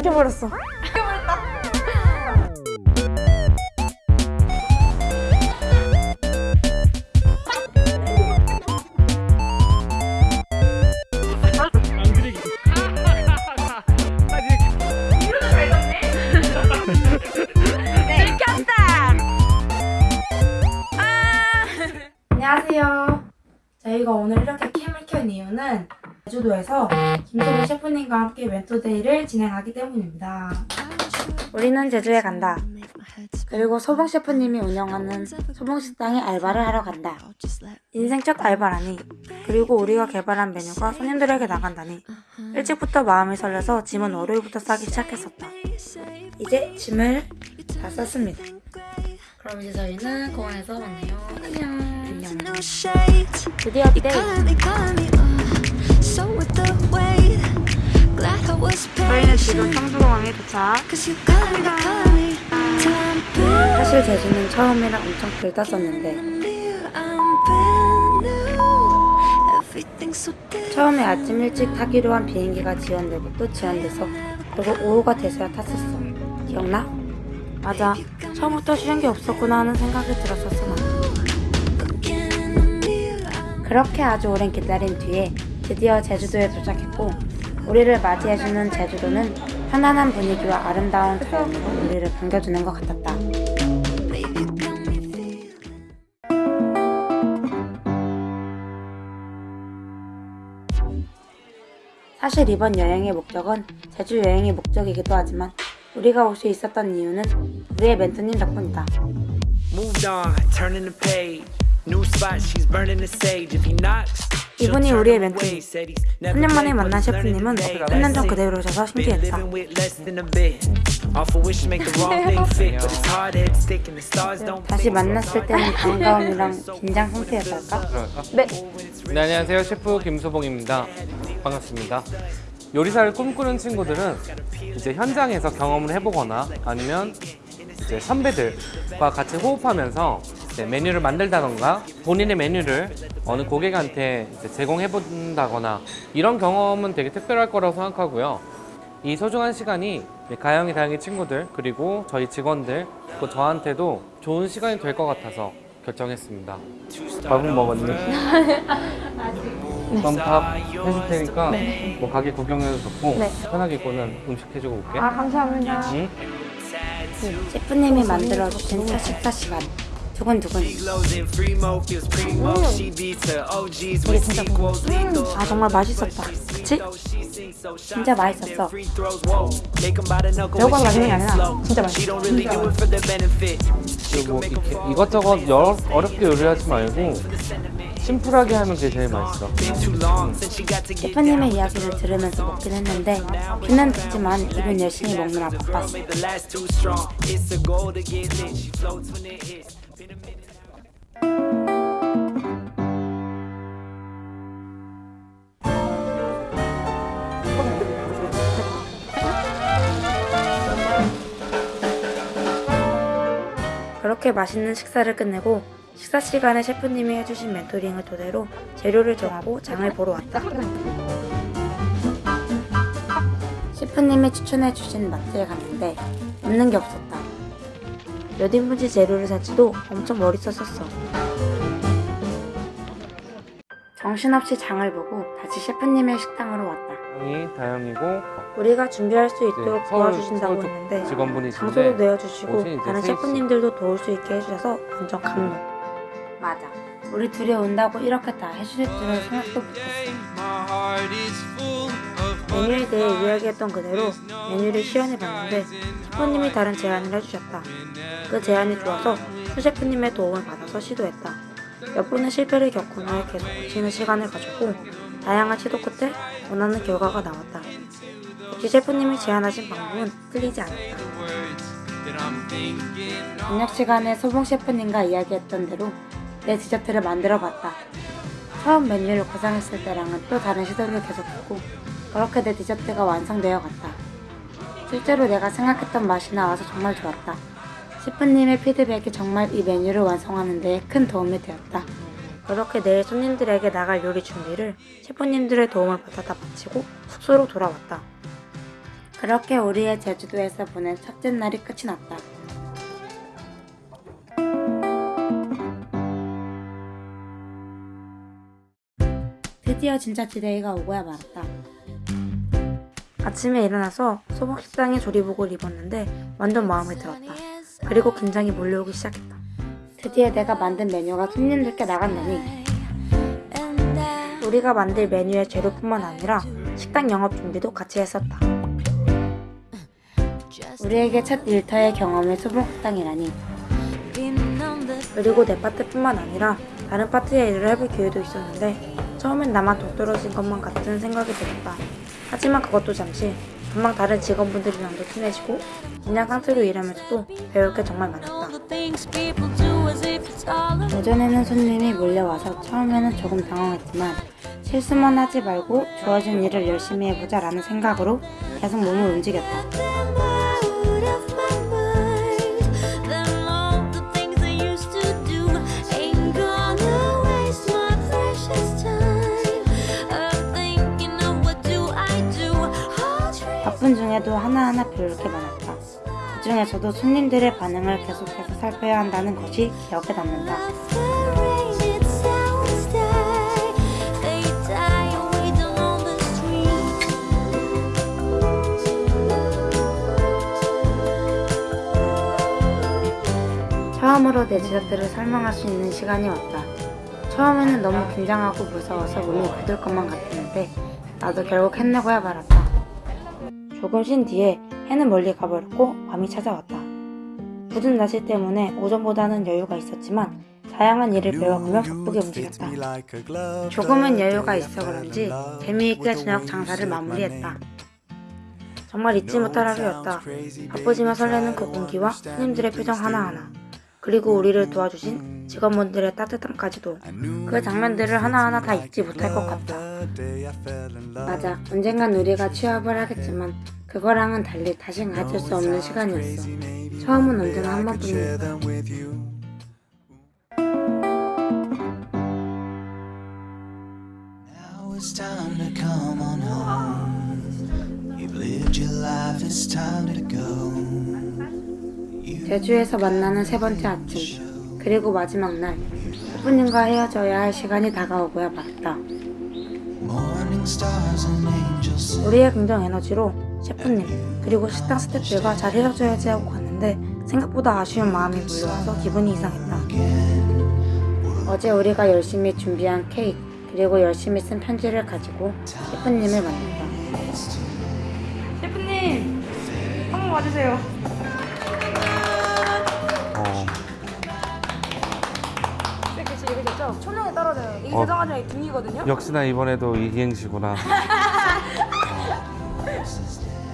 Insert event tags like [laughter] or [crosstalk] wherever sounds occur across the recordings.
죽여버렸어. 안녕하세요. 저희가 오늘 이렇게 캠을 켠 이유는 제주도에서 김소희 셰프님과 함께 멘토데이를 진행하기 때문입니다. 우리는 제주에 간다. 그리고 소봉 셰프님이 운영하는 소봉식당에 알바를 하러 간다. 인생 첫 알바라니. 그리고 우리가 개발한 메뉴가 손님들에게 나간다니. 일찍부터 마음이 설레서 짐은 월요일부터 싸기 시작했었다. 이제 짐을 다 쌌습니다. 그럼 이제 저희는 공항에서 만나요. 안녕. 안녕. 드디어 You 때 저희는 지금. 청주공항에 도착. Brand 사실 제주는 처음에는 엄청 들떴었는데. 처음에 아침 일찍 타기로 한 비행기가 지연되고 또 지연돼서 그리고 오후가 돼서야 탔었어. 기억나? 맞아. 처음부터 쉬운 게 없었구나 하는 생각이 들었었어 나. 그렇게 아주 오랜 기다림 뒤에 드디어 제주도에 도착했고 우리를 맞이해주는 제주도는 편안한 분위기와 아름다운 자연으로 우리를 반겨주는 것 같았다. 사실 이번 여행의 목적은 제주 여행의 목적이기도 하지만 우리가 올 수 있었던 이유는 우리의 멘토님 덕분이다. Moved on, turning the page. New spot, she's burning the sage. If he knocks, 이분이 우리의 멘토. never 3년 만에 만난 셰프님은 today. 3년 전 그대로. 오셔서 신기했다. 다시. 만났을 때는 반가움이랑 긴장 상태였달까? 네. 네, 안녕하세요. 셰프 김소봉입니다. 반갑습니다. 요리사를 꿈꾸는 친구들은 이제 현장에서 경험을 해보거나 아니면 이제 선배들과 같이 호흡하면서 메뉴를 만들다던가 본인의 메뉴를 어느 고객한테 이제 제공해 본다거나 이런 경험은 되게 특별할 거라고 생각하고요. 이 소중한 시간이 가영이 다영이 친구들 그리고 저희 직원들 또 저한테도 좋은 시간이 될 것 같아서 결정했습니다. 밥은 먹었니? 그럼 밥 해줄 테니까 뭐 가게 구경해도 좋고 네. 편하게 있고는 음식 해주고 올게. 아 감사합니다. 응? 셰프님이 만들어주신 첫 식사 시간 her OGs with sequels. Lethal. 아 정말 맛있었다 그치? 진짜 맛있었어 she 맛있는 게 아니라. 진짜 맛있어. 그리고 뭐 이렇게 이것저것 여러, 어렵게 요리하지 말고 심플하게 하면 그게 제일 맛있어. 셰프님의 이야기를 들으면서 먹긴 했는데 귀는 듣지만 입은 열심히 먹느라 바빴어 그렇게 맛있는 식사를 끝내고 식사 시간에 셰프님이 해주신 멘토링을 토대로 재료를 정하고 장을 보러 왔다. 셰프님이 추천해주신 마트에 갔는데 없는 게 없었다. 몇 인분지 재료를 살지도 엄청 머리 썼었어. 정신없이 장을 보고 다시 셰프님의 식당으로 왔다. 다영이 다영이고 우리가 준비할 수 있도록 네, 서울- 도와주신다고 서울 했는데 직원분이신데 장소도 내어주시고 다른. 셰프님들도 도울 수 있게 해주셔서 완전 감동. 맞아. 우리 둘이 온다고 이렇게 다 해주실 줄은 생각도 못했어. 메뉴에 대해 이야기했던 그대로 메뉴를 시연해봤는데 셰프님이 다른 제안을 해주셨다. 그 제안이 좋아서 수 셰프님의 도움을 받아서 시도했다. 몇 번의 실패를 겪은 후에 계속 고치는 시간을 가졌고 다양한 시도 끝에 원하는 결과가 나왔다. 역시 셰프님이 제안하신 방법은 틀리지 않았다. 저녁 시간에 소봉 셰프님과 이야기했던 대로 내 디저트를 만들어 봤다. 처음 메뉴를 구상했을 때랑은 또 다른 시도를 계속했고 그렇게 내 디저트가 완성되어 갔다. 실제로 내가 생각했던 맛이 나와서 정말 좋았다. 셰프님의 피드백이 정말 이 메뉴를 완성하는 데 큰 도움이 되었다. 그렇게 내일 손님들에게 나갈 요리 준비를 셰프님들의 도움을 받아다 마치고 숙소로 돌아왔다. 그렇게 우리의 제주도에서 보낸 첫째 날이 끝이 났다. 드디어 진짜 디데이가 오고야 말았다. 아침에 일어나서 소복 식당에 조리복을 입었는데 완전 마음에 들었다. 그리고 긴장이 몰려오기 시작했다. 드디어 내가 만든 메뉴가 손님들께 나간다니 우리가 만들 메뉴의 재료뿐만 아니라 식당 영업 준비도 같이 했었다. 우리에게 첫 일터의 경험이 소복 식당이라니 been on the 그리고 내 파트뿐만 아니라 다른 파트에 일을 해볼 기회도 있었는데 처음엔 나만 동떨어진 것만 같은 생각이 들었다. 하지만 그것도 잠시 금방 다른 직원분들이랑도 친해지고 그냥 상태로 일하면서도 배울 게 정말 많았다. 오전에는 손님이 몰려와서 처음에는 조금 당황했지만 실수만 하지 말고 주어진 일을 열심히 해보자 라는 생각으로 계속 몸을 움직였다. 바쁜 중에도 하나하나 배울 게 많았다. 그 중에서도 손님들의 반응을 계속해서 살펴야 한다는 것이 기억에 남는다. 처음으로 내 제작들을 설명할 수 있는 시간이 왔다. 처음에는 너무 긴장하고 무서워서 몸이 굳을 것만 같았는데 나도 결국 해내고야 말았다. 조금 쉰 뒤에 해는 멀리 가버렸고 밤이 찾아왔다. 굳은 날씨 때문에 오전보다는 여유가 있었지만 다양한 일을 배워가며 바쁘게 움직였다. 조금은 여유가 있어 그런지 재미있게 저녁 장사를 마무리했다. 정말 잊지 못할 하루였다. 바쁘지만 설레는 그 공기와 손님들의 표정 하나하나 그리고 우리를 도와주신 직원분들의 따뜻함까지도 그 장면들을 하나하나 다 잊지 못할 것 같다. 맞아. 언젠간 우리가 취업을 하겠지만 그거랑은 달리 다신 가질 수 없는 시간이었어. 처음은 언제나 한 번뿐이니까. 제주에서 만나는 세 번째 아침 그리고 마지막 날 셰프님과 헤어져야 할 시간이 다가오고야 sing. 우리의 긍정 에너지로 셰프님 그리고 식당 스태프들과 잘 헤어져야지 하고 갔는데 생각보다 아쉬운 마음이 몰려와서 기분이 이상했다. 어제 우리가 열심히 준비한 케이크 그리고 열심히 쓴 편지를 가지고 셰프님을 만났다. 셰프님 한번 와주세요. 됐죠? 초능에 떨어져요. 이게 어. 대성하장의 등이거든요. 역시나 이번에도 이행시구나. [laughs]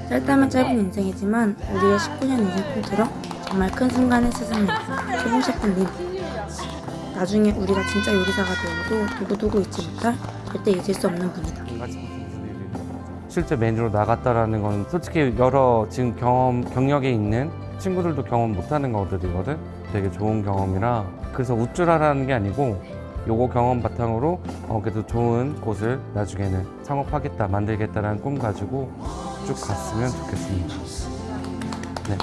짧다면 짧은 인생이지만 우리의 19년 인생 통틀어 정말 큰 순간의 스승님 소봉 셰프님 나중에 우리가 진짜 요리사가 되어도 두고두고 잊지 못할 절대 잊을 수 없는 분이다 실제 메뉴로 나갔다라는 건 솔직히 여러 지금 경험 경력에 있는 친구들도 경험 못하는 것들이거든. 되게 좋은 경험이라 그래서 우쭐하라는 게 아니고 요거 경험 바탕으로 어, 그래도 좋은 곳을 나중에는 창업하겠다 만들겠다라는 꿈 가지고 쭉 갔으면 좋겠습니다. 네.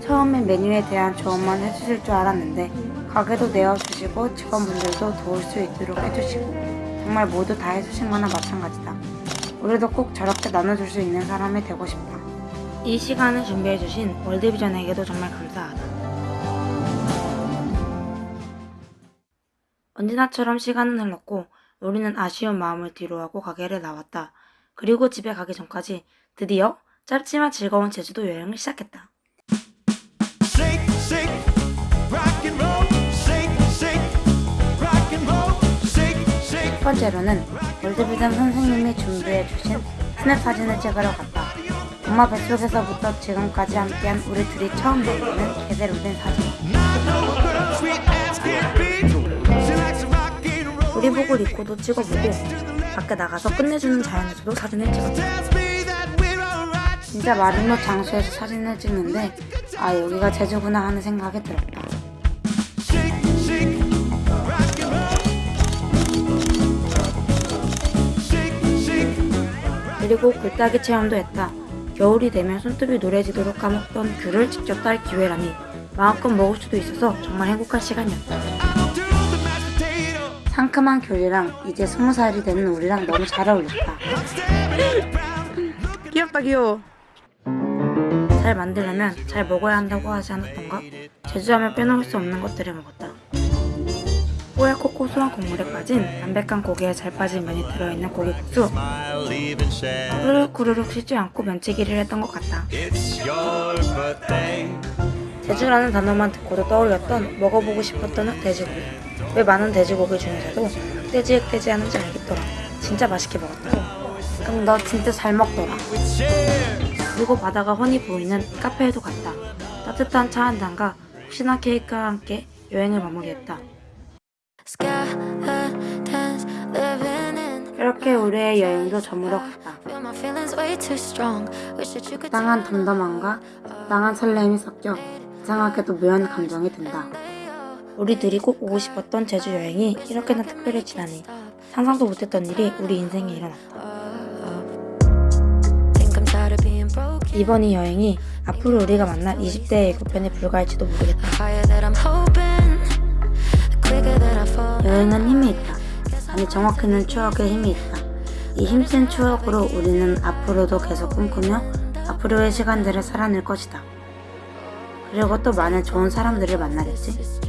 처음에 메뉴에 대한 조언만 해주실 줄 알았는데 가게도 내어주시고 직원분들도 도울 수 있도록 해주시고 정말 모두 다 해주신 거나 마찬가지다. 우리도 꼭 저렇게 나눠줄 수 있는 사람이 되고 싶다. 이 시간을 준비해주신 월드비전에게도 정말 감사하다. 언제나처럼 시간은 흘렀고 우리는 아쉬운 마음을 뒤로하고 가게를 나왔다. 그리고 집에 가기 전까지 드디어 짧지만 즐거운 제주도 여행을 시작했다. 첫 번째로는 월드비전 선생님이 준비해 주신 스냅 사진을 찍으러 갔다. 엄마 뱃속에서부터 지금까지 함께한 우리 둘이 처음 남기는 제대로 된 사진. 우리복을 입고도 찍어보고 밖에 나가서 끝내주는 자연에서도 사진을 찍었다. 진짜 마지막 장소에서 사진을 찍는데 아 여기가 제주구나 하는 생각이 들었다. 그리고 글따기 체험도 했다. 겨울이 되면 손톱이 노래지도록 까먹던 귤을 직접 딸 기회라니 마음껏 먹을 수도 있어서 정말 행복한 시간이었다. 상큼한 귤이랑 이제 스무 살이 되는 우리랑 너무 잘 어울렸다. 귀엽다 귀여워. 잘 만들려면 잘 먹어야 한다고 하지 않았던가? 제주하면 빼놓을 수 없는 것들을 먹었다. 뽀얗고 고소한 국물에 빠진 담백한 고기에 잘 빠진 면이 들어있는 고기국수. 후루룩 후루룩 쉬지 않고 면치기를 했던 것 같다. 제주라는 단어만 듣고도 떠올렸던 먹어보고 싶었던 돼지고기. 왜 많은 돼지고기 중에서도 흑돼지 흑돼지 하는지 알겠더라. 진짜 맛있게 먹었다. 그럼 너 진짜 잘 먹더라. 그리고 바다가 훤히 보이는 카페에도 갔다. 따뜻한 차 한 잔과 혹시나 케이크와 함께 여행을 마무리했다. 이렇게 우리의 여행도 저물어 갔다. Feel my feelings way too strong. Wish that you could 땅한 덤덤함과 땅한 설렘이 섞여 이상하게도 묘한 감정이 든다. 우리들이 꼭 오고 싶었던 제주 여행이 이렇게나 특별히 지나니 상상도 못했던 일이 우리 인생에 일어났다. 이번 이 여행이 앞으로 우리가 만날 20대의 예고편에 불과할지도 모르겠다. 여행은 힘이 있다. 아니 정확히는 추억에 힘이 있다. 이 힘센 추억으로 우리는 앞으로도 계속 꿈꾸며 앞으로의 시간들을 살아낼 것이다. 그리고 또 많은 좋은 사람들을 만나겠지.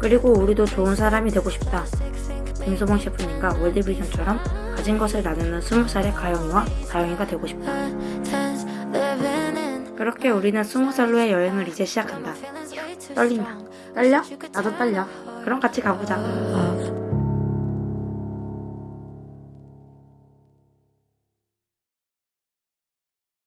그리고 우리도 좋은 사람이 되고 싶다. 김소봉 셰프님과 월드비전처럼 가진 것을 나누는 20살의 가영이와 다영이가 되고 싶다. 그렇게 우리는 20살로의 여행을 이제 시작한다. 떨린다. 떨려? 나도 떨려. 그럼 같이 가보자.